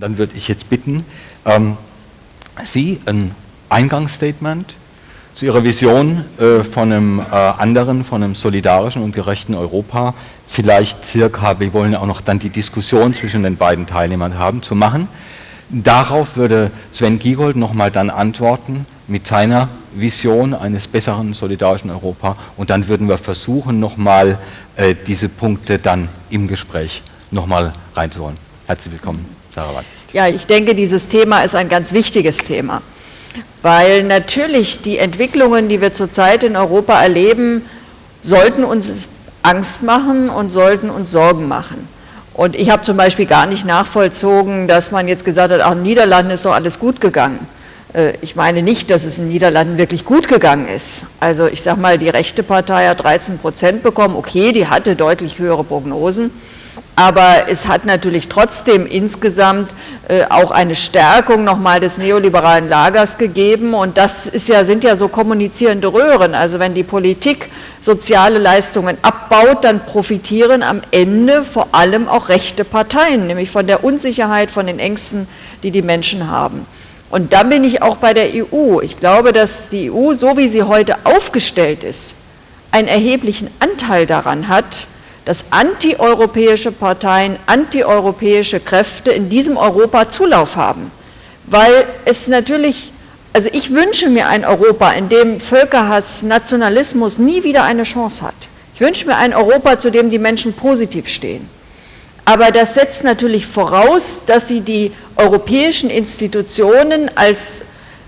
Dann würde ich jetzt bitten, ähm, Sie ein Eingangsstatement zu Ihrer Vision äh, von einem äh, anderen, von einem solidarischen und gerechten Europa, vielleicht circa, wir wollen auch noch dann die Diskussion zwischen den beiden Teilnehmern haben, zu machen. Darauf würde Sven Giegold nochmal dann antworten mit seiner Vision eines besseren solidarischen Europa und dann würden wir versuchen, nochmal äh, diese Punkte dann im Gespräch nochmal reinzuholen. Herzlich willkommen. Ja, ich denke, dieses Thema ist ein ganz wichtiges Thema, weil natürlich die Entwicklungen, die wir zurzeit in Europa erleben, sollten uns Angst machen und sollten uns Sorgen machen. Und ich habe zum Beispiel gar nicht nachvollzogen, dass man jetzt gesagt hat, auch in den Niederlanden ist doch alles gut gegangen. Äh, ich meine nicht, dass es in den Niederlanden wirklich gut gegangen ist. Also ich sage mal, die rechte Partei hat 13 Prozent bekommen, okay, die hatte deutlich höhere Prognosen, aber es hat natürlich trotzdem insgesamt äh, auch eine Stärkung nochmal des neoliberalen Lagers gegeben und das ist ja, sind ja so kommunizierende Röhren. Also wenn die Politik soziale Leistungen abbaut, dann profitieren am Ende vor allem auch rechte Parteien, nämlich von der Unsicherheit, von den Ängsten, die die Menschen haben. Und dann bin ich auch bei der EU. Ich glaube, dass die EU, so wie sie heute aufgestellt ist, einen erheblichen Anteil daran hat, dass antieuropäische Parteien, antieuropäische Kräfte in diesem Europa Zulauf haben. Weil es natürlich, also ich wünsche mir ein Europa, in dem Völkerhass, Nationalismus nie wieder eine Chance hat. Ich wünsche mir ein Europa, zu dem die Menschen positiv stehen. Aber das setzt natürlich voraus, dass sie die europäischen Institutionen als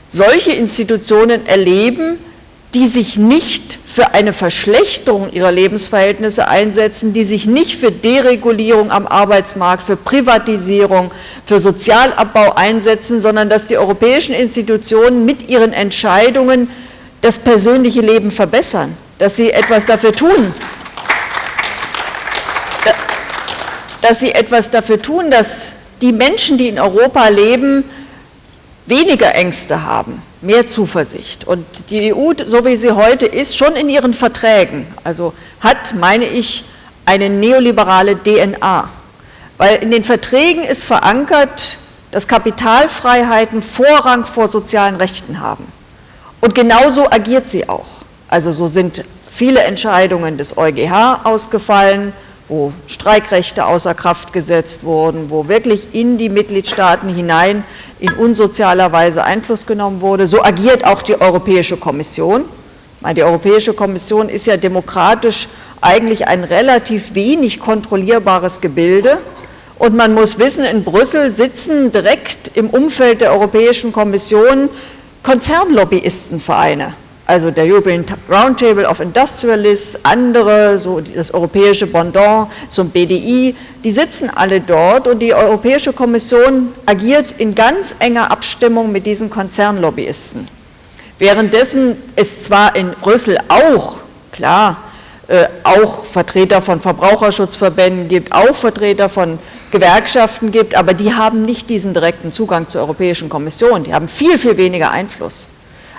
solche Institutionen erleben, die sich nicht für eine Verschlechterung ihrer Lebensverhältnisse einsetzen, die sich nicht für Deregulierung am Arbeitsmarkt, für Privatisierung, für Sozialabbau einsetzen, sondern dass die europäischen Institutionen mit ihren Entscheidungen das persönliche Leben verbessern, dass sie etwas dafür tun, dass sie etwas dafür tun, dass die Menschen, die in Europa leben, weniger Ängste haben, mehr Zuversicht. Und die EU, so wie sie heute ist, schon in ihren Verträgen, also hat, meine ich, eine neoliberale DNA. Weil in den Verträgen ist verankert, dass Kapitalfreiheiten Vorrang vor sozialen Rechten haben. Und genauso agiert sie auch. Also so sind viele Entscheidungen des EuGH ausgefallen, wo Streikrechte außer Kraft gesetzt wurden, wo wirklich in die Mitgliedstaaten hinein in unsozialer Weise Einfluss genommen wurde. So agiert auch die Europäische Kommission. Die Europäische Kommission ist ja demokratisch eigentlich ein relativ wenig kontrollierbares Gebilde. Und man muss wissen, in Brüssel sitzen direkt im Umfeld der Europäischen Kommission Konzernlobbyistenvereine also der European Roundtable of Industrialists, andere, so das europäische Pendant zum BDI, die sitzen alle dort und die Europäische Kommission agiert in ganz enger Abstimmung mit diesen Konzernlobbyisten. Währenddessen es zwar in Brüssel auch, klar, äh, auch Vertreter von Verbraucherschutzverbänden gibt, auch Vertreter von Gewerkschaften gibt, aber die haben nicht diesen direkten Zugang zur Europäischen Kommission, die haben viel, viel weniger Einfluss.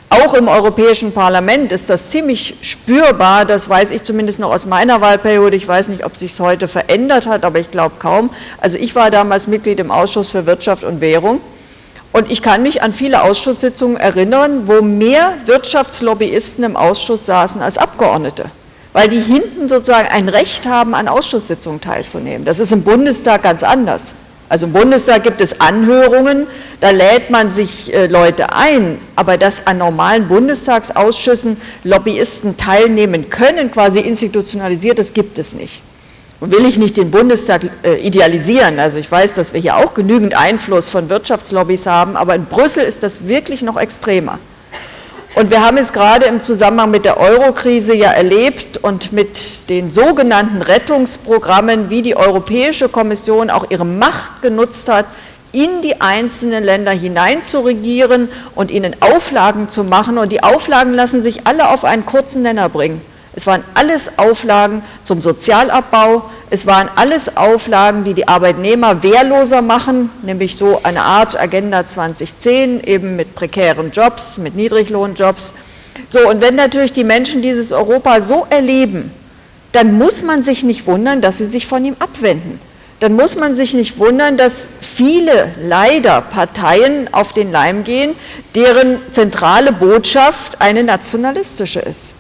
Auch im Europäischen Parlament ist das ziemlich spürbar, das weiß ich zumindest noch aus meiner Wahlperiode, ich weiß nicht, ob sich es heute verändert hat, aber ich glaube kaum. Also ich war damals Mitglied im Ausschuss für Wirtschaft und Währung und ich kann mich an viele Ausschusssitzungen erinnern, wo mehr Wirtschaftslobbyisten im Ausschuss saßen als Abgeordnete, weil die hinten sozusagen ein Recht haben, an Ausschusssitzungen teilzunehmen. Das ist im Bundestag ganz anders. Also im Bundestag gibt es Anhörungen, da lädt man sich äh, Leute ein, aber dass an normalen Bundestagsausschüssen Lobbyisten teilnehmen können, quasi institutionalisiert, das gibt es nicht. Und will ich nicht den Bundestag äh, idealisieren, also ich weiß, dass wir hier auch genügend Einfluss von Wirtschaftslobbys haben, aber in Brüssel ist das wirklich noch extremer. Und wir haben es gerade im Zusammenhang mit der Eurokrise ja erlebt und mit den sogenannten Rettungsprogrammen, wie die Europäische Kommission auch ihre Macht genutzt hat, in die einzelnen Länder hinein zu regieren und ihnen Auflagen zu machen. Und die Auflagen lassen sich alle auf einen kurzen Nenner bringen. Es waren alles Auflagen zum Sozialabbau, es waren alles Auflagen, die die Arbeitnehmer wehrloser machen, nämlich so eine Art Agenda 2010, eben mit prekären Jobs, mit Niedriglohnjobs. So, und wenn natürlich die Menschen dieses Europa so erleben, dann muss man sich nicht wundern, dass sie sich von ihm abwenden. dann muss man sich nicht wundern, dass viele leider Parteien auf den Leim gehen, deren zentrale Botschaft eine nationalistische ist.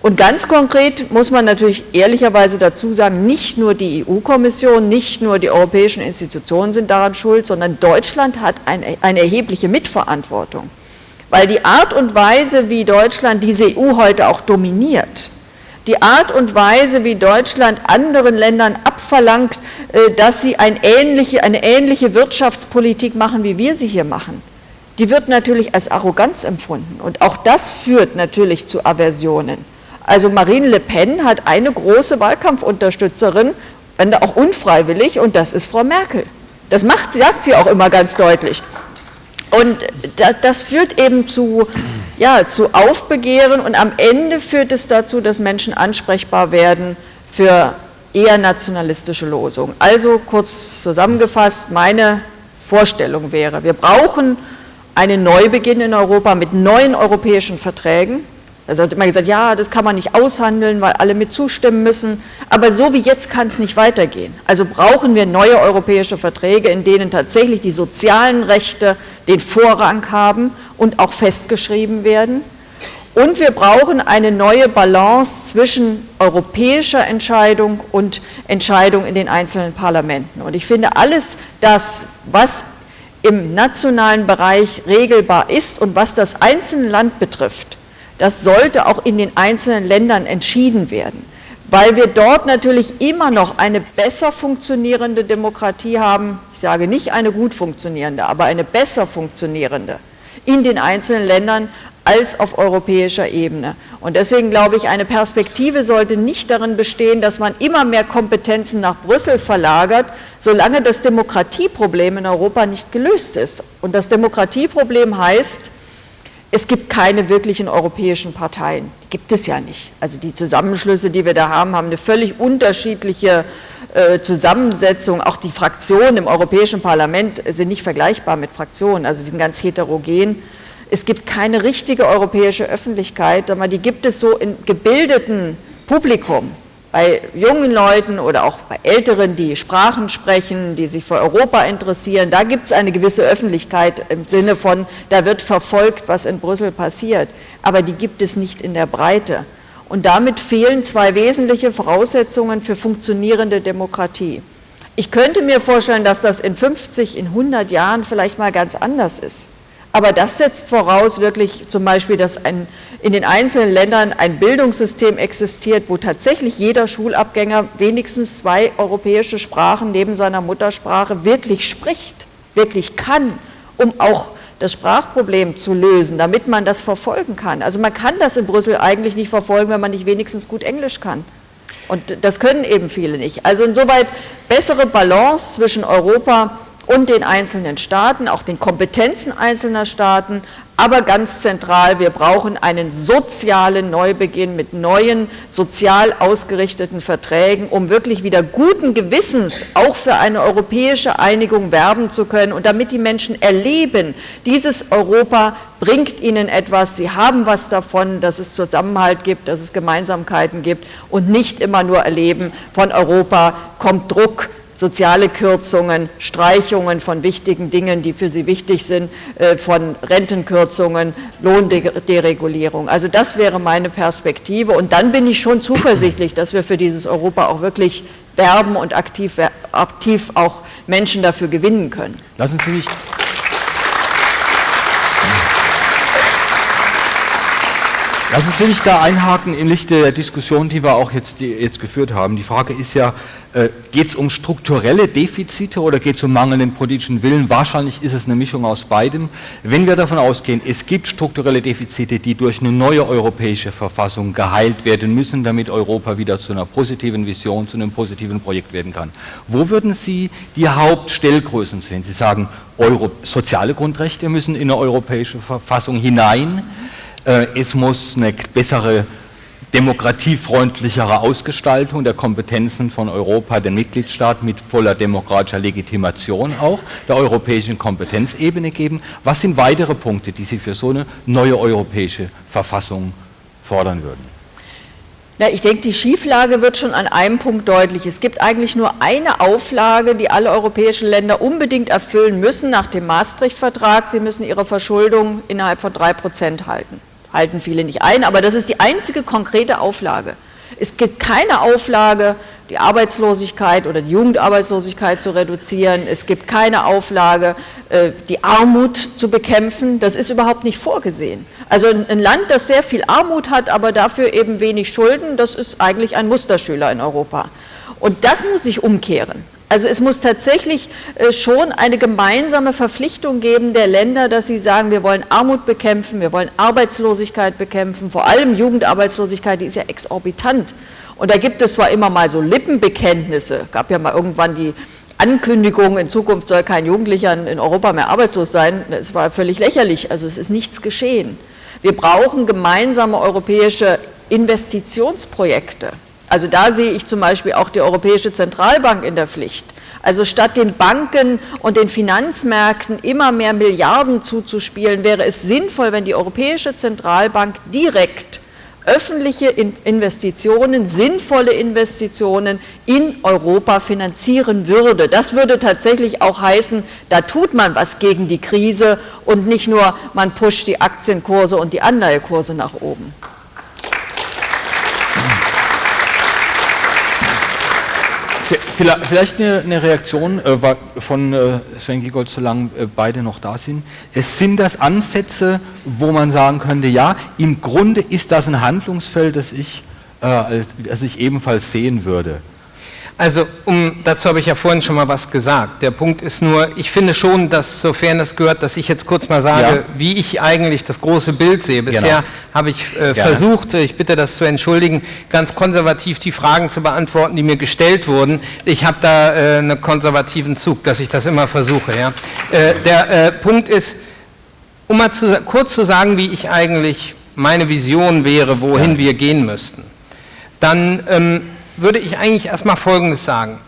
Und ganz konkret muss man natürlich ehrlicherweise dazu sagen, nicht nur die EU-Kommission, nicht nur die europäischen Institutionen sind daran schuld, sondern Deutschland hat eine, eine, erhebliche Mitverantwortung. Weil die Art und Weise, wie Deutschland diese EU heute auch dominiert, die Art und Weise, wie Deutschland anderen Ländern abverlangt, äh, dass sie ein ähnliche, eine ähnliche Wirtschaftspolitik machen, wie wir sie hier machen, die wird natürlich als Arroganz empfunden. Und auch das führt natürlich zu Aversionen. Also Marine Le Pen hat eine große Wahlkampfunterstützerin, auch unfreiwillig, und das ist Frau Merkel. Das macht, sagt sie auch immer ganz deutlich. Und das führt eben zu, ja, zu Aufbegehren und am Ende führt es dazu, dass Menschen ansprechbar werden für eher nationalistische Losungen. Also kurz zusammengefasst, meine Vorstellung wäre, wir brauchen einen Neubeginn in Europa mit neuen europäischen Verträgen, also hat immer gesagt, ja, das kann man nicht aushandeln, weil alle mit zustimmen müssen. Aber so wie jetzt kann es nicht weitergehen. Also brauchen wir neue europäische Verträge, in denen tatsächlich die sozialen Rechte den Vorrang haben und auch festgeschrieben werden. Und wir brauchen eine neue Balance zwischen europäischer Entscheidung und Entscheidung in den einzelnen Parlamenten. Und ich finde, alles das, was im nationalen Bereich regelbar ist und was das einzelne Land betrifft, das sollte auch in den einzelnen Ländern entschieden werden, weil wir dort natürlich immer noch eine besser funktionierende Demokratie haben, ich sage nicht eine gut funktionierende, aber eine besser funktionierende in den einzelnen Ländern als auf europäischer Ebene. Und deswegen glaube ich, eine Perspektive sollte nicht darin bestehen, dass man immer mehr Kompetenzen nach Brüssel verlagert, solange das Demokratieproblem in Europa nicht gelöst ist. Und das Demokratieproblem heißt, es gibt keine wirklichen europäischen Parteien. Die gibt es ja nicht. Also die Zusammenschlüsse, die wir da haben, haben eine völlig unterschiedliche äh, Zusammensetzung. Auch die Fraktionen im Europäischen Parlament sind nicht vergleichbar mit Fraktionen, also die sind ganz heterogen. Es gibt keine richtige europäische Öffentlichkeit, aber die gibt es so in gebildeten Publikum bei jungen Leuten oder auch bei Älteren, die Sprachen sprechen, die sich für Europa interessieren, da gibt es eine gewisse Öffentlichkeit im Sinne von, da wird verfolgt, was in Brüssel passiert, aber die gibt es nicht in der Breite. Und damit fehlen zwei wesentliche Voraussetzungen für funktionierende Demokratie. Ich könnte mir vorstellen, dass das in 50, in 100 Jahren vielleicht mal ganz anders ist. Aber das setzt voraus wirklich zum Beispiel, dass ein, in den einzelnen Ländern ein Bildungssystem existiert, wo tatsächlich jeder Schulabgänger wenigstens zwei europäische Sprachen neben seiner Muttersprache wirklich spricht, wirklich kann, um auch das Sprachproblem zu lösen, damit man das verfolgen kann. Also man kann das in Brüssel eigentlich nicht verfolgen, wenn man nicht wenigstens gut Englisch kann. Und das können eben viele nicht. Also insoweit bessere Balance zwischen Europa und den einzelnen Staaten, auch den Kompetenzen einzelner Staaten, aber ganz zentral, wir brauchen einen sozialen Neubeginn mit neuen sozial ausgerichteten Verträgen, um wirklich wieder guten Gewissens auch für eine europäische Einigung werben zu können und damit die Menschen erleben, dieses Europa bringt ihnen etwas, sie haben was davon, dass es Zusammenhalt gibt, dass es Gemeinsamkeiten gibt und nicht immer nur erleben, von Europa kommt Druck, soziale Kürzungen, Streichungen von wichtigen Dingen, die für sie wichtig sind, äh, von Rentenkürzungen, Lohnderegulierung. Also das wäre meine Perspektive und dann bin ich schon zuversichtlich, dass wir für dieses Europa auch wirklich werben und aktiv, aktiv auch Menschen dafür gewinnen können. Lassen Sie mich Lassen Sie mich da einhaken im Lichte der Diskussion, die wir auch jetzt, jetzt geführt haben. Die Frage ist ja, äh, geht es um strukturelle Defizite oder geht es um mangelnden politischen Willen? Wahrscheinlich ist es eine Mischung aus beidem. Wenn wir davon ausgehen, es gibt strukturelle Defizite, die durch eine neue europäische Verfassung geheilt werden müssen, damit Europa wieder zu einer positiven Vision, zu einem positiven Projekt werden kann. Wo würden Sie die Hauptstellgrößen sehen? Sie sagen, Euro, soziale Grundrechte müssen in eine europäische Verfassung hinein. Äh, es muss eine bessere demokratiefreundlichere Ausgestaltung der Kompetenzen von Europa, den Mitgliedstaaten mit voller demokratischer Legitimation auch der europäischen Kompetenzebene geben. Was sind weitere Punkte, die Sie für so eine neue europäische Verfassung fordern würden? Na, ich denke, die Schieflage wird schon an einem Punkt deutlich. Es gibt eigentlich nur eine Auflage, die alle europäischen Länder unbedingt erfüllen müssen nach dem Maastricht-Vertrag. Sie müssen ihre Verschuldung innerhalb von drei Prozent halten. Halten viele nicht ein, aber das ist die einzige konkrete Auflage. Es gibt keine Auflage, die Arbeitslosigkeit oder die Jugendarbeitslosigkeit zu reduzieren. Es gibt keine Auflage, äh, die Armut zu bekämpfen. Das ist überhaupt nicht vorgesehen. Also ein Land, das sehr viel Armut hat, aber dafür eben wenig Schulden, das ist eigentlich ein Musterschüler in Europa. Und das muss sich umkehren. Also es muss tatsächlich äh, schon eine gemeinsame Verpflichtung geben der Länder, dass sie sagen, wir wollen Armut bekämpfen, wir wollen Arbeitslosigkeit bekämpfen, vor allem Jugendarbeitslosigkeit, die ist ja exorbitant. Und da gibt es zwar immer mal so Lippenbekenntnisse, gab ja mal irgendwann die Ankündigung, in Zukunft soll kein Jugendlicher in Europa mehr arbeitslos sein, das war völlig lächerlich, also es ist nichts geschehen. Wir brauchen gemeinsame europäische Investitionsprojekte. Also da sehe ich zum Beispiel auch die Europäische Zentralbank in der Pflicht. Also statt den Banken und den Finanzmärkten immer mehr Milliarden zuzuspielen, wäre es sinnvoll, wenn die Europäische Zentralbank direkt öffentliche Investitionen, sinnvolle Investitionen in Europa finanzieren würde. Das würde tatsächlich auch heißen, da tut man was gegen die Krise und nicht nur, man pusht die Aktienkurse und die Anleihekurse nach oben. Vielleicht eine, eine Reaktion äh, von äh, Sven Giegold, solange äh, beide noch da sind. Es sind das Ansätze, wo man sagen könnte, ja, im Grunde ist das ein Handlungsfeld, das ich, äh, das ich ebenfalls sehen würde. Also um, dazu habe ich ja vorhin schon mal was gesagt. Der Punkt ist nur, ich finde schon, dass sofern es gehört, dass ich jetzt kurz mal sage, ja. wie ich eigentlich das große Bild sehe. Bisher genau. habe ich äh, versucht, ich bitte das zu entschuldigen, ganz konservativ die Fragen zu beantworten, die mir gestellt wurden. Ich habe da äh, einen konservativen Zug, dass ich das immer versuche. Ja. Äh, der äh, Punkt ist, um mal zu, kurz zu sagen, wie ich eigentlich meine Vision wäre, wohin ja. wir gehen müssten. Dann ähm, würde ich eigentlich erstmal Folgendes sagen.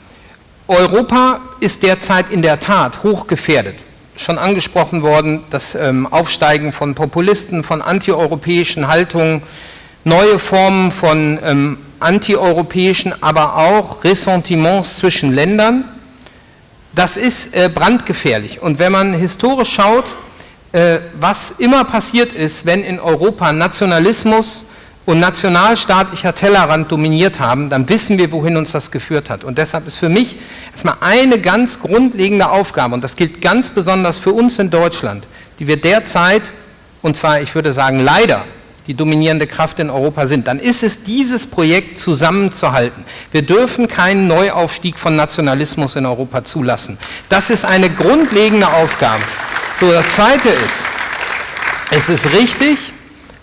Europa ist derzeit in der Tat hochgefährdet. Schon angesprochen worden, das ähm, Aufsteigen von Populisten, von antieuropäischen Haltungen, neue Formen von ähm, antieuropäischen, aber auch Ressentiments zwischen Ländern. Das ist äh, brandgefährlich. Und wenn man historisch schaut, äh, was immer passiert ist, wenn in Europa Nationalismus, und nationalstaatlicher Tellerrand dominiert haben, dann wissen wir, wohin uns das geführt hat. Und deshalb ist für mich erstmal eine ganz grundlegende Aufgabe, und das gilt ganz besonders für uns in Deutschland, die wir derzeit, und zwar, ich würde sagen, leider, die dominierende Kraft in Europa sind, dann ist es dieses Projekt zusammenzuhalten. Wir dürfen keinen Neuaufstieg von Nationalismus in Europa zulassen. Das ist eine grundlegende Aufgabe. So, das Zweite ist, es ist richtig,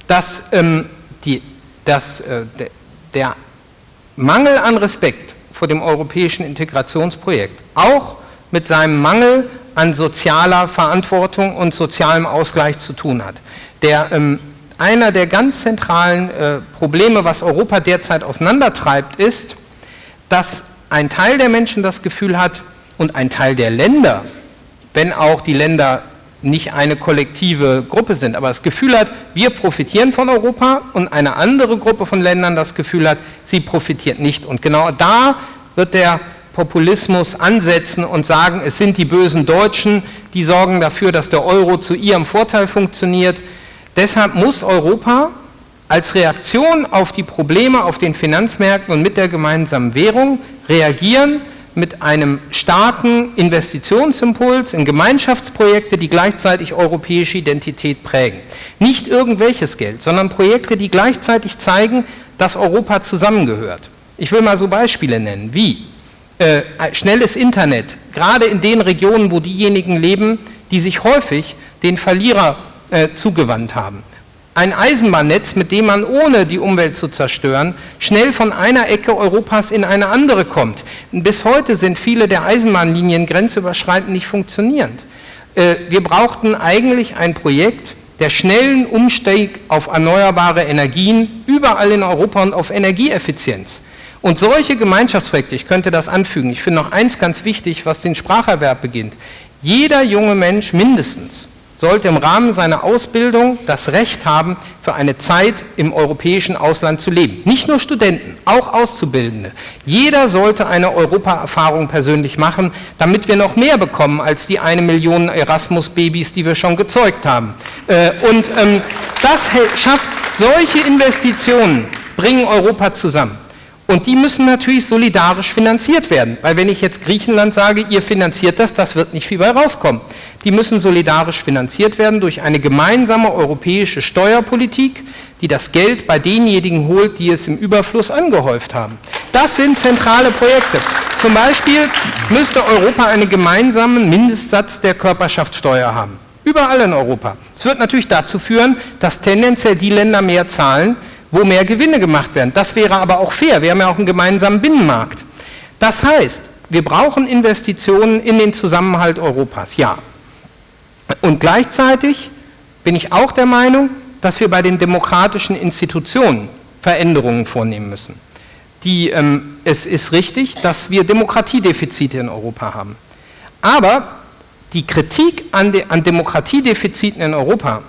dass ähm, die dass äh, der Mangel an Respekt vor dem europäischen Integrationsprojekt auch mit seinem Mangel an sozialer Verantwortung und sozialem Ausgleich zu tun hat. Der, ähm, einer der ganz zentralen äh, Probleme, was Europa derzeit auseinandertreibt, ist, dass ein Teil der Menschen das Gefühl hat und ein Teil der Länder, wenn auch die Länder nicht eine kollektive Gruppe sind, aber das Gefühl hat, wir profitieren von Europa und eine andere Gruppe von Ländern das Gefühl hat, sie profitiert nicht. Und genau da wird der Populismus ansetzen und sagen, es sind die bösen Deutschen, die sorgen dafür, dass der Euro zu ihrem Vorteil funktioniert. Deshalb muss Europa als Reaktion auf die Probleme auf den Finanzmärkten und mit der gemeinsamen Währung reagieren, mit einem starken Investitionsimpuls in Gemeinschaftsprojekte, die gleichzeitig europäische Identität prägen. Nicht irgendwelches Geld, sondern Projekte, die gleichzeitig zeigen, dass Europa zusammengehört. Ich will mal so Beispiele nennen, wie äh, schnelles Internet, gerade in den Regionen, wo diejenigen leben, die sich häufig den Verlierer äh, zugewandt haben ein Eisenbahnnetz, mit dem man ohne die Umwelt zu zerstören, schnell von einer Ecke Europas in eine andere kommt. Bis heute sind viele der Eisenbahnlinien grenzüberschreitend nicht funktionierend. Äh, wir brauchten eigentlich ein Projekt der schnellen Umstieg auf erneuerbare Energien überall in Europa und auf Energieeffizienz. Und solche Gemeinschaftsprojekte, ich könnte das anfügen, ich finde noch eins ganz wichtig, was den Spracherwerb beginnt. Jeder junge Mensch mindestens sollte im Rahmen seiner Ausbildung das Recht haben, für eine Zeit im europäischen Ausland zu leben. Nicht nur Studenten, auch Auszubildende. Jeder sollte eine Europaerfahrung persönlich machen, damit wir noch mehr bekommen als die eine Million Erasmus-Babys, die wir schon gezeugt haben. Äh, und ähm, das schafft solche Investitionen, bringen Europa zusammen. Und die müssen natürlich solidarisch finanziert werden, weil wenn ich jetzt Griechenland sage, ihr finanziert das, das wird nicht viel bei rauskommen. Die müssen solidarisch finanziert werden durch eine gemeinsame europäische Steuerpolitik, die das Geld bei denjenigen holt, die es im Überfluss angehäuft haben. Das sind zentrale Projekte. Zum Beispiel müsste Europa einen gemeinsamen Mindestsatz der Körperschaftssteuer haben. Überall in Europa. Es wird natürlich dazu führen, dass tendenziell die Länder mehr zahlen, wo mehr Gewinne gemacht werden. Das wäre aber auch fair. Wir haben ja auch einen gemeinsamen Binnenmarkt. Das heißt, wir brauchen Investitionen in den Zusammenhalt Europas, ja. Und gleichzeitig bin ich auch der Meinung, dass wir bei den demokratischen Institutionen Veränderungen vornehmen müssen. Die, ähm, es ist richtig, dass wir Demokratiedefizite in Europa haben. Aber die Kritik an, de, an Demokratiedefiziten in Europa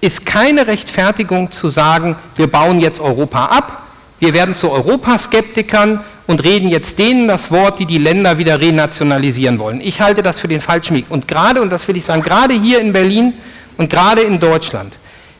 ist keine Rechtfertigung zu sagen, wir bauen jetzt Europa ab, wir werden zu Europaskeptikern und reden jetzt denen das Wort, die die Länder wieder renationalisieren wollen. Ich halte das für den falschen Weg. Und gerade, und das will ich sagen, gerade hier in Berlin und gerade in Deutschland,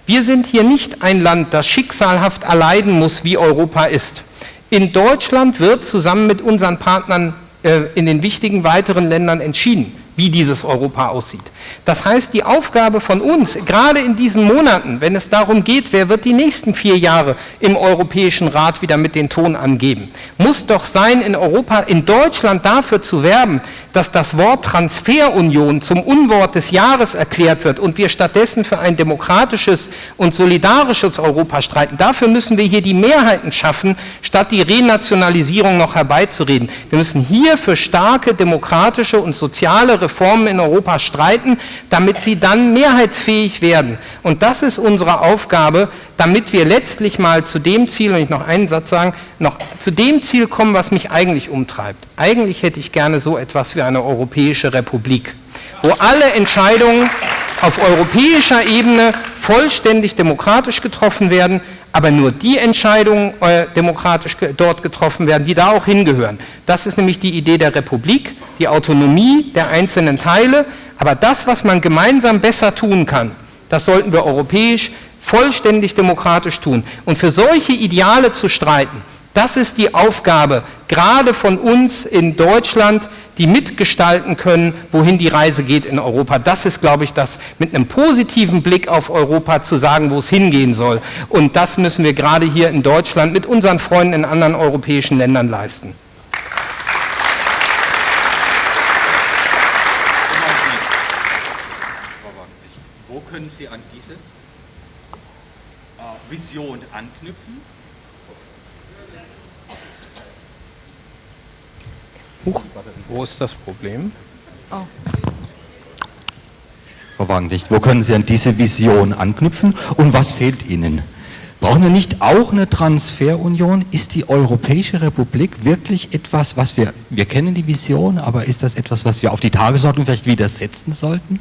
wir sind hier nicht ein Land, das schicksalhaft erleiden muss, wie Europa ist. In Deutschland wird zusammen mit unseren Partnern äh, in den wichtigen weiteren Ländern entschieden wie dieses Europa aussieht. Das heißt, die Aufgabe von uns, gerade in diesen Monaten, wenn es darum geht, wer wird die nächsten vier Jahre im Europäischen Rat wieder mit den Ton angeben, muss doch sein, in Europa, in Deutschland dafür zu werben, dass das Wort Transferunion zum Unwort des Jahres erklärt wird und wir stattdessen für ein demokratisches und solidarisches Europa streiten. Dafür müssen wir hier die Mehrheiten schaffen, statt die Renationalisierung noch herbeizureden. Wir müssen hier für starke demokratische und soziale Reformen in Europa streiten, damit sie dann mehrheitsfähig werden. Und das ist unsere Aufgabe, damit wir letztlich mal zu dem Ziel, wenn ich noch einen Satz sagen, noch zu dem Ziel kommen, was mich eigentlich umtreibt. Eigentlich hätte ich gerne so etwas wie eine europäische Republik, wo alle Entscheidungen auf europäischer Ebene vollständig demokratisch getroffen werden, aber nur die Entscheidungen äh, demokratisch dort getroffen werden, die da auch hingehören. Das ist nämlich die Idee der Republik, die Autonomie der einzelnen Teile, aber das, was man gemeinsam besser tun kann, das sollten wir europäisch vollständig demokratisch tun. Und für solche Ideale zu streiten, das ist die Aufgabe, gerade von uns in Deutschland, die mitgestalten können, wohin die Reise geht in Europa. Das ist, glaube ich, das mit einem positiven Blick auf Europa zu sagen, wo es hingehen soll. Und das müssen wir gerade hier in Deutschland mit unseren Freunden in anderen europäischen Ländern leisten. Wo können Sie an diese äh, Vision anknüpfen? Huch, wo ist das Problem? Oh. Frau Wagenlicht, wo können Sie an diese Vision anknüpfen und was fehlt Ihnen? Brauchen wir nicht auch eine Transferunion? Ist die Europäische Republik wirklich etwas, was wir, wir kennen die Vision, aber ist das etwas, was wir auf die Tagesordnung vielleicht wieder setzen sollten?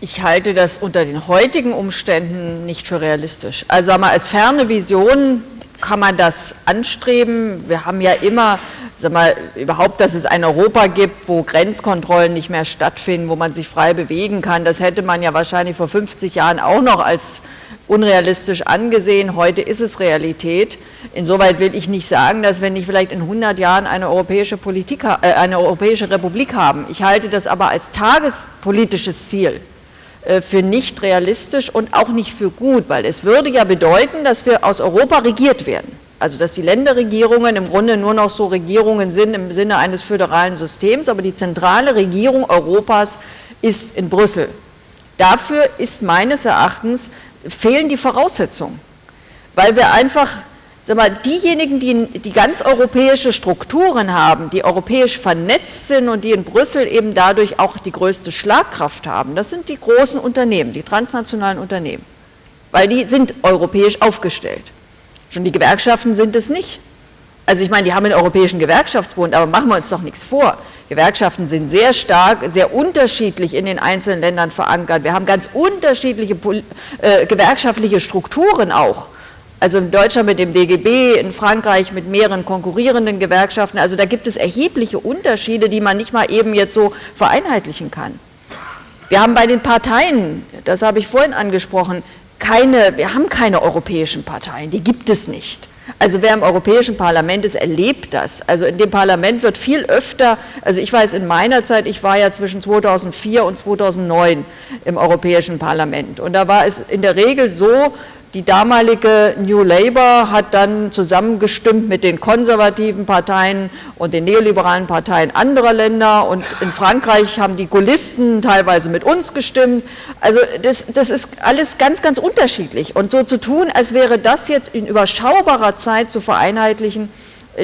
Ich halte das unter den heutigen Umständen nicht für realistisch. Also als ferne Vision kann man das anstreben. Wir haben ja immer sag mal, überhaupt, dass es ein Europa gibt, wo Grenzkontrollen nicht mehr stattfinden, wo man sich frei bewegen kann, das hätte man ja wahrscheinlich vor 50 Jahren auch noch als unrealistisch angesehen. Heute ist es Realität. Insoweit will ich nicht sagen, dass wir nicht vielleicht in 100 Jahren eine europäische, Politik, äh, eine europäische Republik haben. Ich halte das aber als tagespolitisches Ziel äh, für nicht realistisch und auch nicht für gut, weil es würde ja bedeuten, dass wir aus Europa regiert werden. Also dass die Länderregierungen im Grunde nur noch so Regierungen sind im Sinne eines föderalen Systems, aber die zentrale Regierung Europas ist in Brüssel. Dafür ist meines Erachtens, fehlen die Voraussetzungen, weil wir einfach, sag mal, diejenigen, die, die ganz europäische Strukturen haben, die europäisch vernetzt sind und die in Brüssel eben dadurch auch die größte Schlagkraft haben, das sind die großen Unternehmen, die transnationalen Unternehmen, weil die sind europäisch aufgestellt. Schon die Gewerkschaften sind es nicht. Also ich meine, die haben einen Europäischen Gewerkschaftsbund, aber machen wir uns doch nichts vor. Gewerkschaften sind sehr stark, sehr unterschiedlich in den einzelnen Ländern verankert. Wir haben ganz unterschiedliche äh, gewerkschaftliche Strukturen auch. Also in Deutschland mit dem DGB, in Frankreich mit mehreren konkurrierenden Gewerkschaften. Also da gibt es erhebliche Unterschiede, die man nicht mal eben jetzt so vereinheitlichen kann. Wir haben bei den Parteien, das habe ich vorhin angesprochen, keine, wir haben keine europäischen Parteien, die gibt es nicht. Also wer im Europäischen Parlament ist, erlebt das. Also in dem Parlament wird viel öfter, also ich weiß in meiner Zeit, ich war ja zwischen 2004 und 2009 im Europäischen Parlament und da war es in der Regel so, die damalige New Labour hat dann zusammengestimmt mit den konservativen Parteien und den neoliberalen Parteien anderer Länder und in Frankreich haben die Gaullisten teilweise mit uns gestimmt. Also das, das ist alles ganz, ganz unterschiedlich und so zu tun, als wäre das jetzt in überschaubarer Zeit zu vereinheitlichen,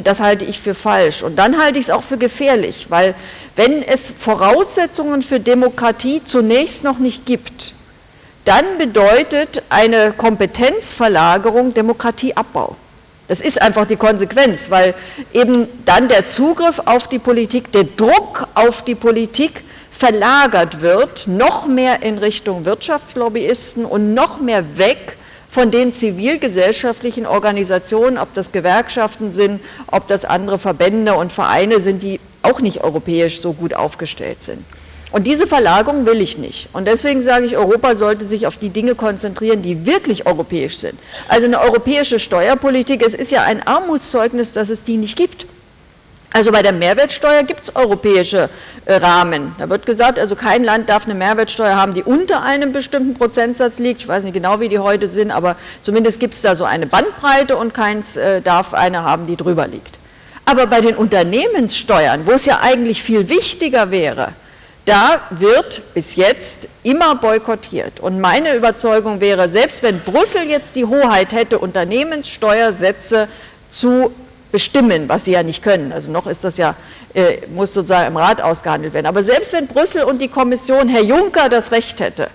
das halte ich für falsch. Und dann halte ich es auch für gefährlich, weil wenn es Voraussetzungen für Demokratie zunächst noch nicht gibt, dann bedeutet eine Kompetenzverlagerung Demokratieabbau. Das ist einfach die Konsequenz, weil eben dann der Zugriff auf die Politik, der Druck auf die Politik verlagert wird, noch mehr in Richtung Wirtschaftslobbyisten und noch mehr weg von den zivilgesellschaftlichen Organisationen, ob das Gewerkschaften sind, ob das andere Verbände und Vereine sind, die auch nicht europäisch so gut aufgestellt sind. Und diese Verlagerung will ich nicht. Und deswegen sage ich, Europa sollte sich auf die Dinge konzentrieren, die wirklich europäisch sind. Also eine europäische Steuerpolitik, es ist ja ein Armutszeugnis, dass es die nicht gibt. Also bei der Mehrwertsteuer gibt es europäische äh, Rahmen. Da wird gesagt, also kein Land darf eine Mehrwertsteuer haben, die unter einem bestimmten Prozentsatz liegt. Ich weiß nicht genau, wie die heute sind, aber zumindest gibt es da so eine Bandbreite und keins äh, darf eine haben, die drüber liegt. Aber bei den Unternehmenssteuern, wo es ja eigentlich viel wichtiger wäre, da wird bis jetzt immer boykottiert. Und meine Überzeugung wäre, selbst wenn Brüssel jetzt die Hoheit hätte, Unternehmenssteuersätze zu bestimmen, was sie ja nicht können, also noch ist das ja, äh, muss sozusagen im Rat ausgehandelt werden, aber selbst wenn Brüssel und die Kommission, Herr Juncker, das Recht hätte,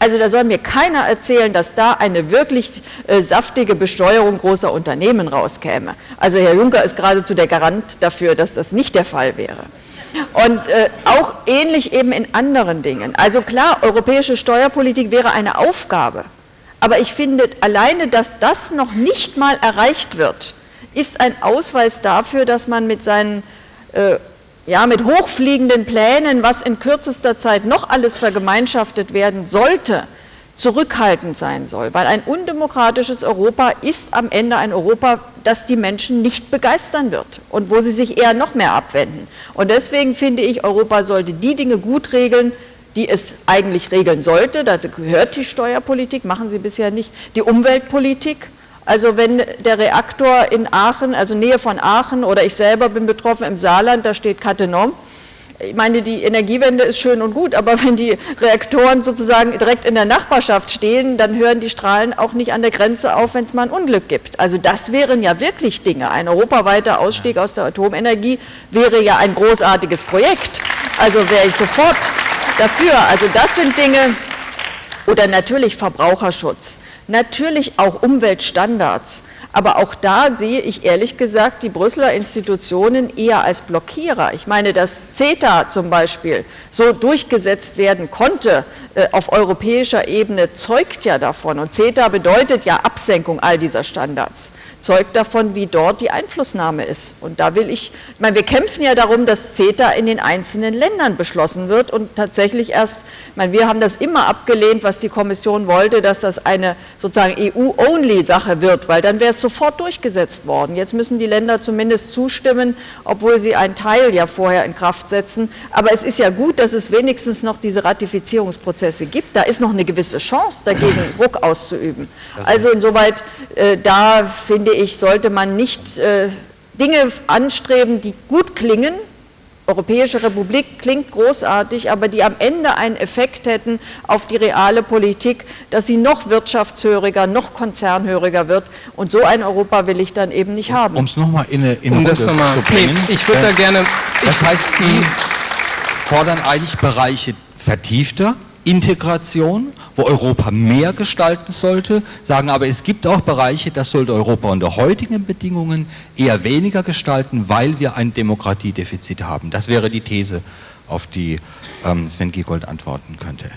also da soll mir keiner erzählen, dass da eine wirklich äh, saftige Besteuerung großer Unternehmen rauskäme. Also Herr Juncker ist geradezu der Garant dafür, dass das nicht der Fall wäre. Und äh, auch ähnlich eben in anderen Dingen. Also klar, europäische Steuerpolitik wäre eine Aufgabe. Aber ich finde, alleine, dass das noch nicht mal erreicht wird, ist ein Ausweis dafür, dass man mit seinen äh, ja, mit hochfliegenden Plänen, was in kürzester Zeit noch alles vergemeinschaftet werden sollte, zurückhaltend sein soll, weil ein undemokratisches Europa ist am Ende ein Europa, das die Menschen nicht begeistern wird und wo sie sich eher noch mehr abwenden. Und deswegen finde ich, Europa sollte die Dinge gut regeln, die es eigentlich regeln sollte. Dazu gehört die Steuerpolitik, machen sie bisher nicht, die Umweltpolitik. Also wenn der Reaktor in Aachen, also Nähe von Aachen oder ich selber bin betroffen im Saarland, da steht Cattenom, ich meine, die Energiewende ist schön und gut, aber wenn die Reaktoren sozusagen direkt in der Nachbarschaft stehen, dann hören die Strahlen auch nicht an der Grenze auf, wenn es mal ein Unglück gibt. Also das wären ja wirklich Dinge. Ein europaweiter Ausstieg aus der Atomenergie wäre ja ein großartiges Projekt. Also wäre ich sofort dafür. Also das sind Dinge, oder natürlich Verbraucherschutz, natürlich auch Umweltstandards. Aber auch da sehe ich ehrlich gesagt die Brüsseler Institutionen eher als Blockierer. Ich meine, dass CETA zum Beispiel so durchgesetzt werden konnte äh, auf europäischer Ebene, zeugt ja davon. Und CETA bedeutet ja Absenkung all dieser Standards zeugt davon, wie dort die Einflussnahme ist. Und da will ich, ich meine, wir kämpfen ja darum, dass CETA in den einzelnen Ländern beschlossen wird und tatsächlich erst, ich meine, wir haben das immer abgelehnt, was die Kommission wollte, dass das eine sozusagen EU-Only-Sache wird, weil dann wäre es sofort durchgesetzt worden. Jetzt müssen die Länder zumindest zustimmen, obwohl sie einen Teil ja vorher in Kraft setzen. Aber es ist ja gut, dass es wenigstens noch diese Ratifizierungsprozesse gibt. Da ist noch eine gewisse Chance, dagegen Druck auszuüben. Also insoweit, äh, da finde finde ich, sollte man nicht äh, Dinge anstreben, die gut klingen, Europäische Republik klingt großartig, aber die am Ende einen Effekt hätten auf die reale Politik, dass sie noch wirtschaftshöriger, noch konzernhöriger wird. Und so ein Europa will ich dann eben nicht haben. Um es nochmal in eine, in eine um Runde zu bringen. Nee, ich würde äh, da gerne... Das heißt, Sie fordern eigentlich Bereiche vertiefter Integration, wo Europa mehr gestalten sollte, sagen aber, es gibt auch Bereiche, das sollte Europa unter heutigen Bedingungen eher weniger gestalten, weil wir ein Demokratiedefizit haben. Das wäre die These, auf die ähm, Sven Giegold antworten könnte.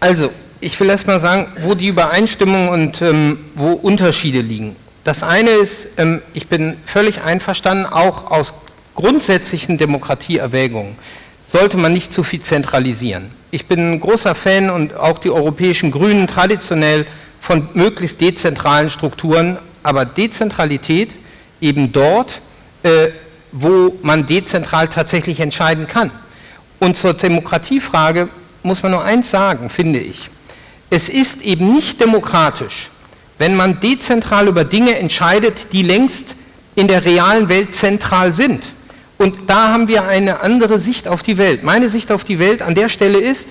Also, ich will erst mal sagen, wo die Übereinstimmung und ähm, wo Unterschiede liegen. Das eine ist, ähm, ich bin völlig einverstanden, auch aus grundsätzlichen Demokratieerwägungen sollte man nicht zu viel zentralisieren. Ich bin ein großer Fan und auch die europäischen Grünen traditionell von möglichst dezentralen Strukturen, aber Dezentralität eben dort, äh, wo man dezentral tatsächlich entscheiden kann. Und zur Demokratiefrage muss man nur eins sagen, finde ich. Es ist eben nicht demokratisch, wenn man dezentral über Dinge entscheidet, die längst in der realen Welt zentral sind. Und da haben wir eine andere Sicht auf die Welt. Meine Sicht auf die Welt an der Stelle ist,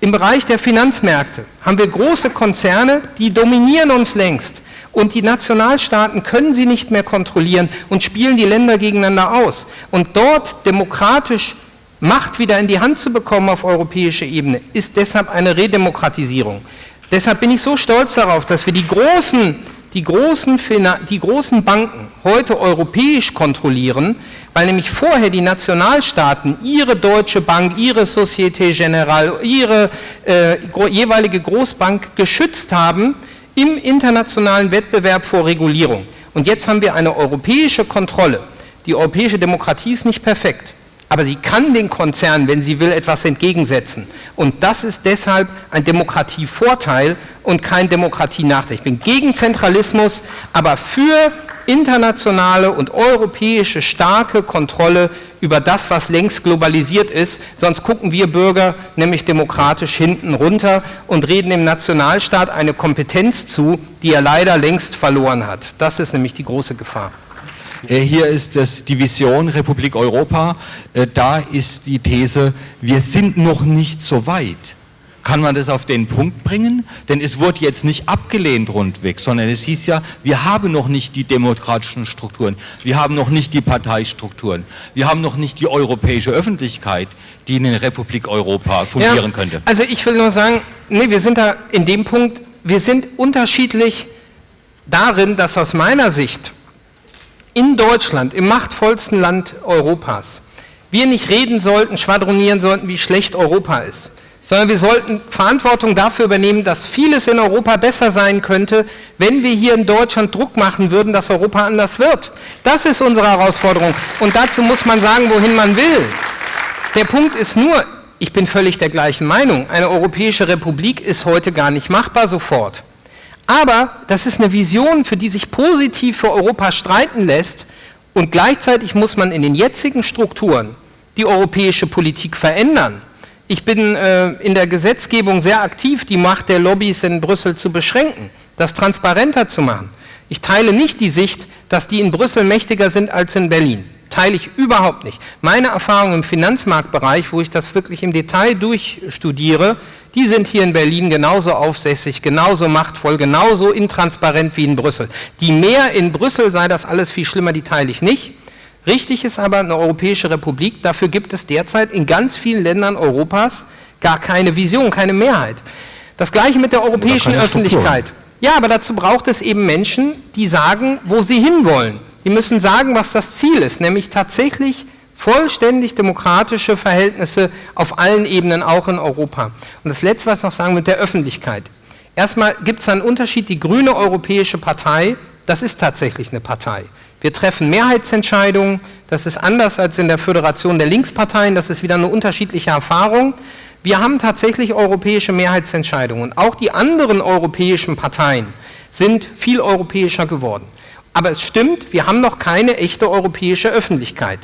im Bereich der Finanzmärkte haben wir große Konzerne, die dominieren uns längst. Und die Nationalstaaten können sie nicht mehr kontrollieren und spielen die Länder gegeneinander aus. Und dort demokratisch Macht wieder in die Hand zu bekommen auf europäischer Ebene, ist deshalb eine Redemokratisierung. Deshalb bin ich so stolz darauf, dass wir die großen, die großen, die großen Banken heute europäisch kontrollieren, weil nämlich vorher die Nationalstaaten ihre Deutsche Bank, ihre Societe Generale, ihre äh, jeweilige Großbank geschützt haben im internationalen Wettbewerb vor Regulierung. Und jetzt haben wir eine europäische Kontrolle. Die europäische Demokratie ist nicht perfekt aber sie kann den Konzernen, wenn sie will, etwas entgegensetzen. Und das ist deshalb ein Demokratievorteil und kein Demokratienachteil. Ich bin gegen Zentralismus, aber für internationale und europäische starke Kontrolle über das, was längst globalisiert ist. Sonst gucken wir Bürger nämlich demokratisch hinten runter und reden dem Nationalstaat eine Kompetenz zu, die er leider längst verloren hat. Das ist nämlich die große Gefahr. Äh, hier ist das, die Vision Republik Europa. Äh, da ist die These, wir sind noch nicht so weit. Kann man das auf den Punkt bringen? Denn es wurde jetzt nicht abgelehnt rundweg, sondern es hieß ja, wir haben noch nicht die demokratischen Strukturen, wir haben noch nicht die Parteistrukturen, wir haben noch nicht die europäische Öffentlichkeit, die in der Republik Europa fungieren ja, könnte. Also ich will nur sagen, nee, wir sind da in dem Punkt, wir sind unterschiedlich darin, dass aus meiner Sicht in Deutschland, im machtvollsten Land Europas, wir nicht reden sollten, schwadronieren sollten, wie schlecht Europa ist, sondern wir sollten Verantwortung dafür übernehmen, dass vieles in Europa besser sein könnte, wenn wir hier in Deutschland Druck machen würden, dass Europa anders wird. Das ist unsere Herausforderung. Und dazu muss man sagen, wohin man will. Der Punkt ist nur, ich bin völlig der gleichen Meinung, eine europäische Republik ist heute gar nicht machbar sofort. Aber das ist eine Vision, für die sich positiv für Europa streiten lässt und gleichzeitig muss man in den jetzigen Strukturen die europäische Politik verändern. Ich bin äh, in der Gesetzgebung sehr aktiv, die Macht der Lobbys in Brüssel zu beschränken, das transparenter zu machen. Ich teile nicht die Sicht, dass die in Brüssel mächtiger sind als in Berlin. Teile ich überhaupt nicht. Meine Erfahrung im Finanzmarktbereich, wo ich das wirklich im Detail durchstudiere, die sind hier in Berlin genauso aufsässig, genauso machtvoll, genauso intransparent wie in Brüssel. Die mehr in Brüssel sei das alles viel schlimmer, die teile ich nicht. Richtig ist aber eine Europäische Republik, dafür gibt es derzeit in ganz vielen Ländern Europas gar keine Vision, keine Mehrheit. Das gleiche mit der europäischen Öffentlichkeit. Ja, aber dazu braucht es eben Menschen, die sagen, wo sie hinwollen. Die müssen sagen, was das Ziel ist, nämlich tatsächlich vollständig demokratische Verhältnisse auf allen Ebenen, auch in Europa. Und das Letzte, was ich noch sagen mit der Öffentlichkeit. Erstmal gibt es einen Unterschied, die Grüne Europäische Partei, das ist tatsächlich eine Partei. Wir treffen Mehrheitsentscheidungen, das ist anders als in der Föderation der Linksparteien, das ist wieder eine unterschiedliche Erfahrung. Wir haben tatsächlich europäische Mehrheitsentscheidungen. Auch die anderen europäischen Parteien sind viel europäischer geworden. Aber es stimmt, wir haben noch keine echte europäische Öffentlichkeit.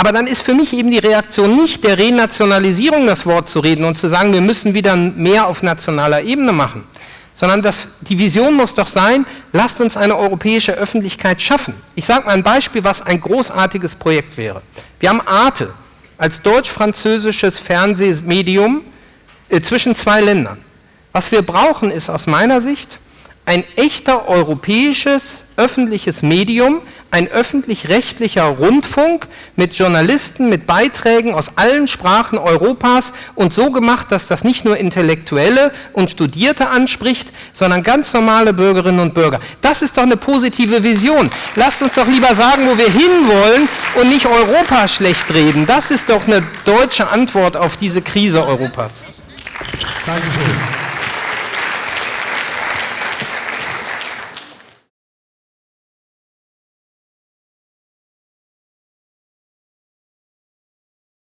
Aber dann ist für mich eben die Reaktion nicht der Renationalisierung das Wort zu reden und zu sagen, wir müssen wieder mehr auf nationaler Ebene machen, sondern das, die Vision muss doch sein, lasst uns eine europäische Öffentlichkeit schaffen. Ich sage mal ein Beispiel, was ein großartiges Projekt wäre. Wir haben Arte als deutsch-französisches Fernsehmedium äh, zwischen zwei Ländern. Was wir brauchen, ist aus meiner Sicht ein echter europäisches öffentliches Medium, ein öffentlich-rechtlicher Rundfunk mit Journalisten, mit Beiträgen aus allen Sprachen Europas und so gemacht, dass das nicht nur Intellektuelle und Studierte anspricht, sondern ganz normale Bürgerinnen und Bürger. Das ist doch eine positive Vision. Lasst uns doch lieber sagen, wo wir hinwollen und nicht Europa schlecht reden. Das ist doch eine deutsche Antwort auf diese Krise Europas. Dankeschön.